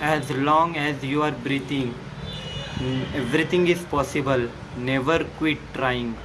as long as you are breathing. Everything is possible. Never quit trying.